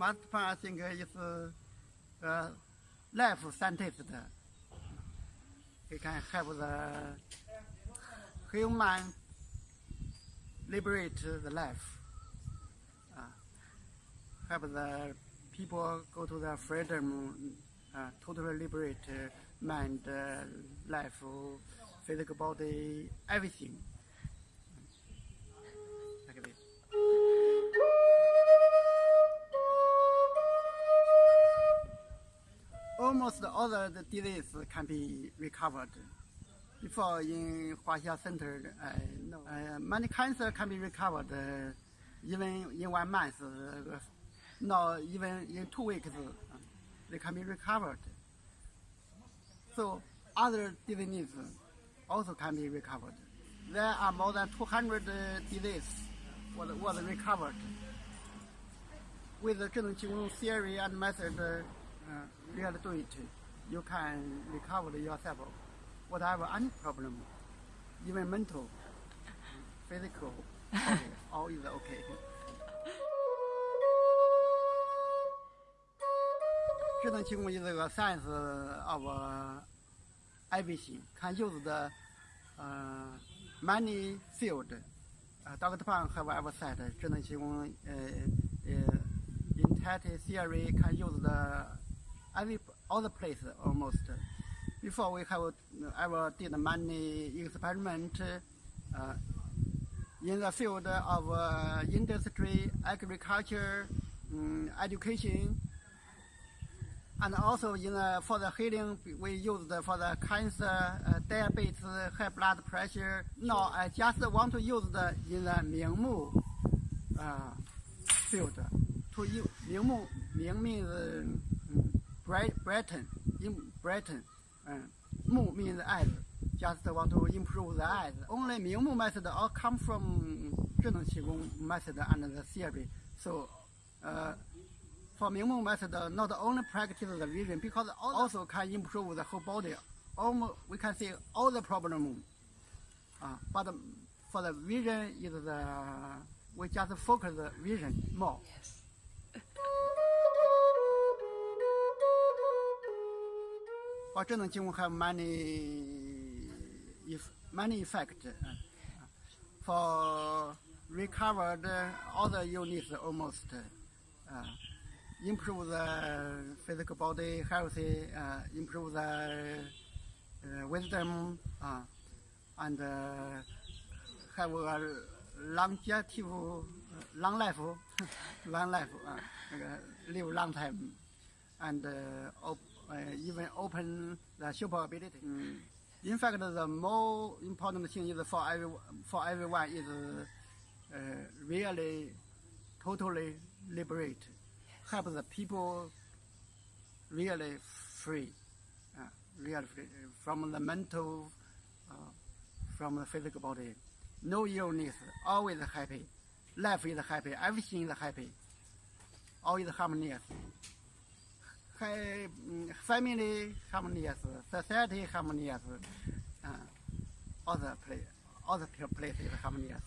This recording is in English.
I think, is uh, life scientist. He can help the human liberate the life. Uh, help the people go to the freedom, uh, totally liberate uh, mind, uh, life, physical body, everything. Almost all the disease can be recovered. Before in Huaxia Center, uh, no. uh, many cancer can be recovered uh, even in one month, uh, no, even in two weeks, uh, they can be recovered. So other diseases also can be recovered. There are more than 200 uh, diseases was, was recovered. With the Zhineng theory and method, uh, uh, really do it, you can recover yourself whatever any problem, even mental, physical, okay, all is okay. Certain qigong is a science of everything, can use the uh, many field. Uh, Dr. Pang have ever said, certain qigong uh, uh, in theory can use the every other place almost. Before we have uh, ever did many experiment uh, in the field of uh, industry, agriculture, um, education, and also in the, for the healing we used for the cancer, uh, diabetes, uh, high blood pressure. No, I just want to use the in the Mingmu uh, field. To use Mingmu, Ming means brighten, in brighten, um, uh, Mu means eyes. Just want to improve the eyes. Only Mingmu method all come from Zhineng Qigong method and the theory. So, uh, for Mingmu method, not only practice the vision, because also can improve the whole body. Almost, we can see all the problem. Uh, but for the vision is the, we just focus the vision more. Yes. Alternating have many, many effects. For recovered other units almost, uh, improve the physical body healthy, uh, improve the uh, wisdom, uh, and uh, have a longevity, long life, long life, live long time, and even open the super ability. Mm. In fact, the more important thing is for every, for everyone is uh, really totally liberate help the people really free, uh, really free from the mental, uh, from the physical body. No illness, always happy. Life is happy, everything is happy. Always harmonious. Mm, family harmonious, society harmonious, uh, other place, other places harmonious.